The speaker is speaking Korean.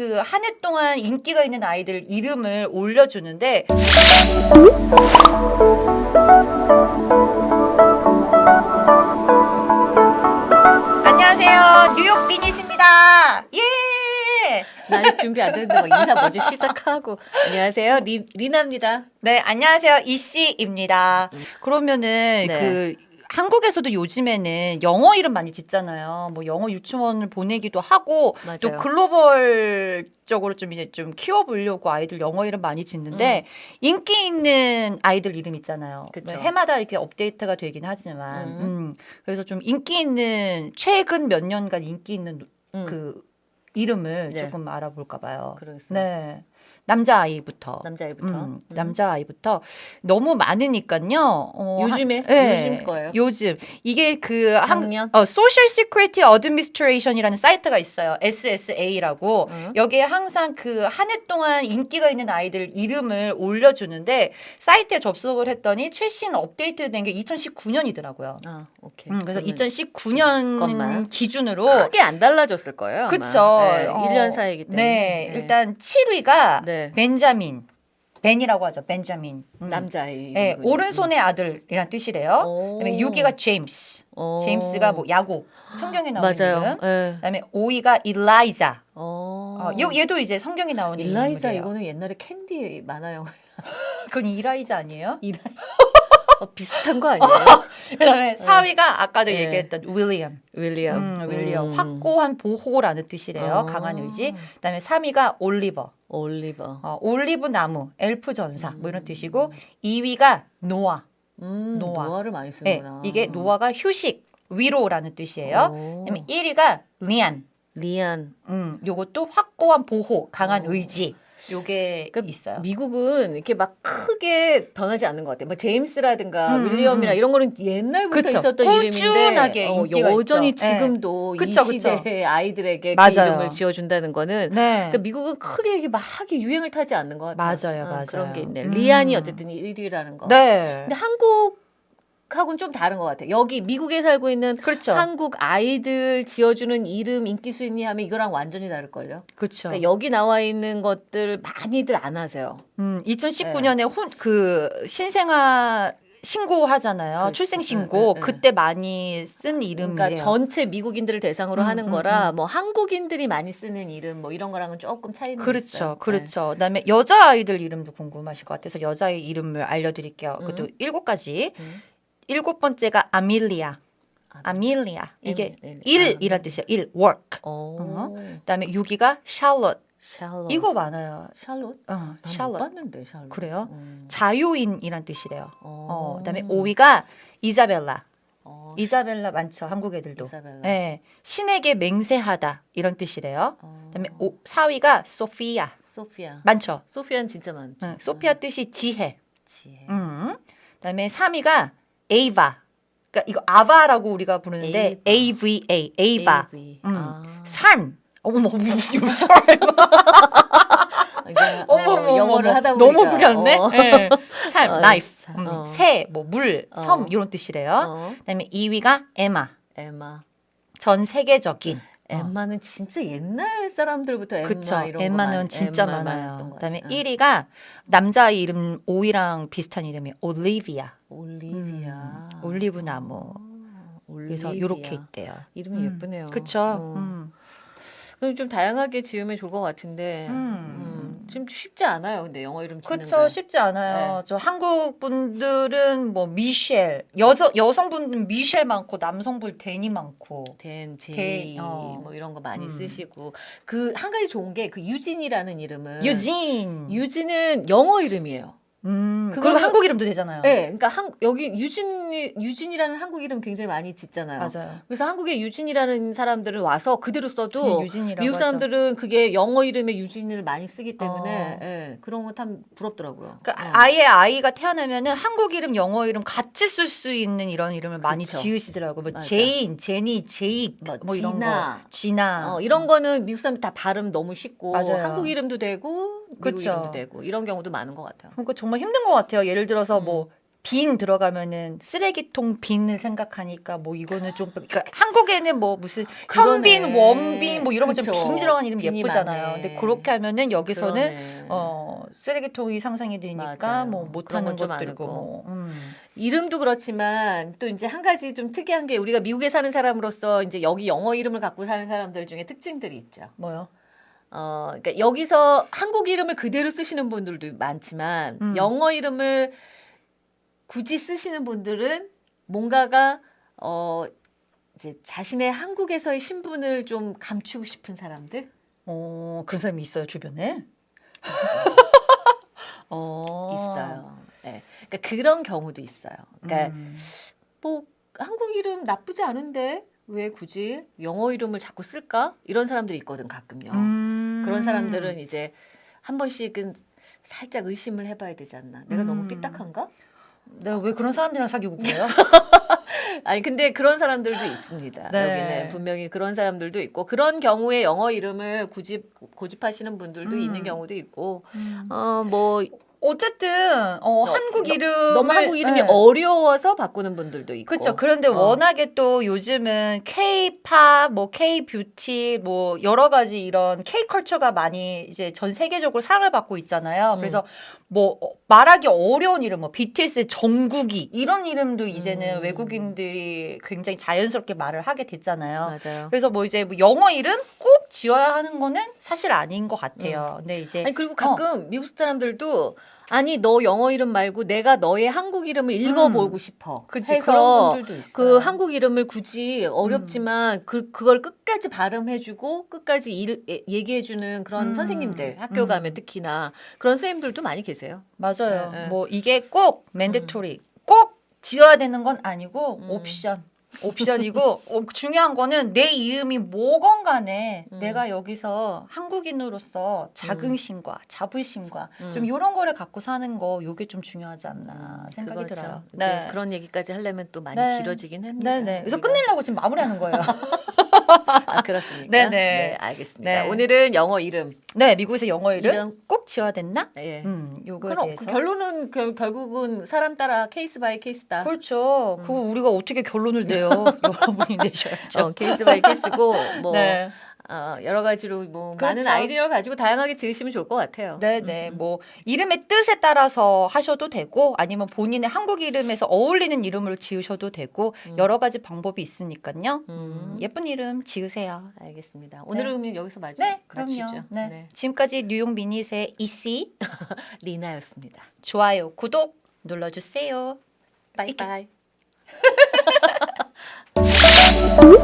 그 한 해 동안 인기가 있는 아이들 이름을 올려주는데 안녕하세요. 뉴욕 비닛입니다. 예. 나 준비 안 됐는데 막 인사 먼저 시작하고. 안녕하세요. 리, 리나입니다. 네 안녕하세요. 이씨입니다. 그러면은 네. 그 한국에서도 요즘에는 영어 이름 많이 짓잖아요. 뭐 영어 유치원을 보내기도 하고 맞아요. 또 글로벌적으로 좀 이제 좀 키워보려고 아이들 영어 이름 많이 짓는데 인기 있는 아이들 이름 있잖아요. 음. 그쵸. 뭐 해마다 이렇게 업데이트가 되긴 하지만 음. 음. 그래서 좀 인기 있는 최근 몇 년간 인기 있는 음, 그 이름을 네. 조금 알아볼까 봐요. 그러겠어요. 네. 남자 아이부터. 남자애부터. 음, 음. 남자 아이부터 너무 많으니까요. 어, 요즘에? 한- 예, 요즘 거예요? 요즘 이게 그 한, 작년? 어, Social Security Administration이라는 사이트가 있어요. SSA라고. 응? 여기에 항상 그 한 해 동안 인기가 있는 아이들 이름을 올려주는데 사이트에 접속을 했더니 최신 업데이트 된 게 2019년이더라고요. 아 오케이. 음, 그래서 그러면 2019년 잠깐만. 기준으로 크게 안 달라졌을 거예요. 그쵸. 네, 어, 1년 사이기 때문에. 네, 일단 7위가 네. 벤자민. 벤이라고 하죠. 벤자민. 음. 남자애. 네, 오른손의 아들이란 뜻이래요. 오. 그다음에 6위가 제임스. 오. 제임스가 뭐 야곱. 성경에 나오는 맞아요. 이름. 예. 그다음에 5위가 일라이자. 어. 어, 요- 얘도 이제 성경에 나오는 일라이자 인물이에요. 이거는 옛날에 캔디 만화요. 그건 일라이자 아니에요? 어, 비슷한 거 아니에요? 그다음에 4위가 아까도 네. 얘기했던 윌리엄. 윌리엄. 음, 윌리엄. 음. 확고한 보호라는 뜻이래요. 어. 강한 의지. 그다음에 3위가 올리버. 올리버. 어, 올리브 나무, 엘프 전사 뭐 이런 음. 뜻이고 2위가 노아. 음, 노아. 노아를 많이 네, 쓰는구나. 이게 노아가 휴식, 위로라는 뜻이에요. 오. 그다음에 1위가 리안. 리안. 음, 요것도 확고한 보호, 강한 어. 의지. 요게 그러니까 있어요. 미국은 이렇게 막 크게 변하지 않는 것 같아요. 뭐 제임스라든가 음, 윌리엄이나 음. 이런 거는 옛날부터 그쵸. 있었던 꾸준하게 이름인데 어, 여전히 있죠. 네. 지금도 그쵸, 이 그쵸. 시대의 아이들에게 그 맞아요. 이름을 지어준다는 거는 네. 그러니까 미국은 크게 이게 막 유행을 타지 않는 것 같아요. 맞아요, 어, 맞아요. 그런 게 있네. 음. 리안이 어쨌든 1위라는 거. 네. 근데 한국 하고는 좀 다른 것 같아요. 여기 미국에 살고 있는 그렇죠. 한국 아이들 지어주는 이름 인기 순위 하면 이거랑 완전히 다를걸요. 그렇죠. 그러니까 여기 나와 있는 것들 많이들 안 하세요. 음, 2019년에 혼, 그 신생아 신고하잖아요. 그렇죠. 출생 응, 신고. 응, 응. 그때 많이 쓴 이름이에요. 그러니까 전체 미국인들을 대상으로 음, 하는 음, 거라 뭐 한국인들이 많이 쓰는 이름 뭐 이런 거랑은 조금 차이는 그렇죠, 있어요. 그렇죠. 그다음에 여자 아이들 이름도 궁금하실 것 같아서 여자의 이름을 알려드릴게요. 음. 그것도 일곱 가지. 네. 음. 일곱 번째가 아밀리아. 아, 아밀리아. 이게 음, 일이란 뜻이에요. 일, work. 어. 어. 그다음에 6위가 샬롯. 샬롯. 이거 많아요. 샬롯? 어, 샬롯. 봤는데 샬롯. 그래요? 음. 자유인이란 뜻이래요. 어. 어, 그다음에 5위가 이자벨라. 어, 이자벨라 많죠. 한국 애들도. 이사벨라. 네. 신에게 맹세하다 이런 뜻이래요. 어. 그다음에 오, 4위가 소피아. 소피아. 많죠. 소피아는 진짜 많죠. 응, 소피아 뜻이 지혜. 지혜. 음. 그다음에 3위가 에이바. 그러니까 이거 아바라고 우리가 부르는데 에이바. AVA, 에이바. AV. 음. 아. 삶. 어머. 이제, 어머, 어, 어머, 영어를. 하다 보니까 너무 부렸네. 어. 네. 삶, 어, life. 사- 음, 어. 새, 뭐 물, 어. 섬 이런 뜻이래요. 어. 그다음에 2위가 에마. 에마. 전 세계적인. 엠마는 진짜 옛날 사람들부터 엠마 그쵸. 이런 거 엠마는 진짜 많아요. 그다음에 같아요. 1위가 남자 이름 5위랑 비슷한 이름이 올리비아. 올리비아. 음, 올리브 나무. 아, 그래서. 이렇게 있대요. 이름이 음, 예쁘네요. 그쵸. 어. 음. 그럼 좀 다양하게 지으면 좋을 것 같은데 음. 음, 지금 쉽지 않아요. 근데 영어 이름 짓는 그쵸 게. 쉽지 않아요. 네. 저 한국 분들은 뭐 미셸 여성 여성분들은 미셸 많고 남성분 데니 많고. 댄, 제이 데- 어. 뭐 이런 거 많이 음. 쓰시고 그 한 가지 좋은 게 그 유진이라는 이름은 유진. 유진은 영어 이름이에요. 음. 그거는- 한국 이름도 되잖아요. 네, 그러니까 한, 여기 유진 유진이라는 한국 이름 굉장히 많이 짓잖아요. 맞아요. 그래서 한국에 유진이라는 사람들은 와서 그대로 써도 유진이라고 미국 하죠. 사람들은 그게 영어 이름에 유진을 많이 쓰기 때문에 어. 예, 그런 건참 부럽더라고요. 그러니까 어. 아예 아이가 태어나면은 한국 이름, 영어 이름 같이 쓸 수 있는 이런 이름을 많이 그쵸. 지으시더라고. 뭐 맞아. 제인, 제니, 제익 뭐, 뭐, 이런 지나. 거. 지나. 어, 이런 거는 미국 사람 다 발음 너무 쉽고 맞아요. 한국 이름도 되고 이름도 되고 이런 경우도 많은 것 같아요. 그러니까 정말 힘든 것 같아요. 예를 들어서 음. 뭐빈 들어가면은 쓰레기통 bin을 생각하니까 뭐 이거는 좀 그러니까 한국에는 뭐 무슨 현빈, 그러네. 원빈 뭐 이런 것처럼 그쵸. 빈 들어간 이름 예쁘잖아요. 많네. 근데 그렇게 하면은 여기서는 그러네. 어 쓰레기통이 상상이 되니까. 뭐 못하는 것들고. 뭐. 음. 이름도 그렇지만 또 이제 한 가지 좀 특이한 게 우리가 미국에 사는 사람으로서 이제 여기 영어 이름을 갖고 사는 사람들 중에 특징들이 있죠. 뭐요? 어, 그러니까 여기서 한국 이름을 그대로 쓰시는 분들도 많지만 음. 영어 이름을 굳이 쓰시는 분들은 뭔가가 어 이제 자신의 한국에서의 신분을 좀 감추고 싶은 사람들. 어 그런 사람이 있어요 주변에? 어 있어요. 네. 그러니까 그런 경우도 있어요. 그러니까 음. 뭐 한국 이름 나쁘지 않은데 왜 굳이 영어 이름을 자꾸 쓸까? 이런 사람들이 있거든 가끔요. 음. 그런 사람들은 이제 한 번씩은 살짝 의심을 해봐야 되지 않나. 내가 너무 음. 삐딱한가? 내가 왜 그런 사람들이랑 사귀고 그래요? 아니 근데 그런 사람들도 있습니다. 네. 여기는 분명히 그런 사람들도 있고 그런 경우에 영어 이름을 굳이 고집하시는 분들도 음. 있는 경우도 있고 어뭐 어쨌든 어, 한국 이름 너무 한국 이름이 네. 어려워서 바꾸는 분들도 있고. 그렇죠. 그런데 어. 워낙에 또 요즘은 K-팝, 뭐 K-뷰티, 뭐 여러 가지 이런 K-컬처가 많이 이제 전 세계적으로 사랑을 받고 있잖아요. 음. 그래서 뭐 어, 말하기 어려운 이름, 뭐 BTS의 정국이 이런 이름도 이제는 음. 외국인들이 굉장히 자연스럽게 말을 하게 됐잖아요. 맞아요. 그래서 뭐 이제 뭐 영어 이름 꼭 지어야 하는 거는 사실 아닌 것 같아요. 근데 이제 아니 그리고 가끔 미국 사람들도 아니 너 영어 이름 말고 내가 너의 한국 이름을 읽어보고 싶어. 음. 그치 해서 그런 분들도 있어요. 그 한국 이름을 굳이 어렵지만 그 그걸 끝까지 발음해주고 끝까지 일, 예- 얘기해주는 그런 음. 선생님들 학교 음. 가면 특히나 그런 선생님들도 많이 계세요. 맞아요. 네, 네. 뭐 이게 꼭 맨데토리 꼭 지어야 되는 건 아니고 음. 옵션. 옵션이고 어, 중요한 거는 내 이름이 뭐건 간에 음. 내가 여기서 한국인으로서 자긍심과 자부심과 음. 좀 이런 거를 갖고 사는 거 요게 좀 중요하지 않나 생각이 그거죠. 들어요. 이제 그런 얘기까지 하려면 또 많이 네. 길어지긴 합니다. 네, 네. 그래서. 끝내려고 지금 마무리하는 거예요. 아 그렇습니까? 네, 네. 알겠습니다. 네. 오늘은 영어 이름. 네, 미국에서 영어 이름 이름. 꼭 지어야 됐나? 예. 음, 요거에 그럼 대해서. 그 결론은 결, 결국은 사람 따라 case by case다. 그렇죠. 음. 그거 우리가 어떻게 결론을 내요? 여러분이 내셔야죠. 어, case by case고 뭐 네. 어, 여러 가지로 뭐 그렇죠. 많은 아이디어를 가지고 다양하게 지으시면 좋을 것 같아요. 네네. 음, 음. 뭐 이름의 뜻에 따라서 하셔도 되고 아니면 본인의 한국 이름에서 어울리는 이름으로 지으셔도 되고 음. 여러 가지 방법이 있으니까요. 음. 음, 예쁜 이름 지으세요. 알겠습니다. 오늘은 그러면 여기서 마치, 네, 그럼요. 마치죠. 네. 지금까지 뉴욕 미닛의 이씨 리나였습니다. 좋아요, 구독 눌러주세요. 바이바이. Música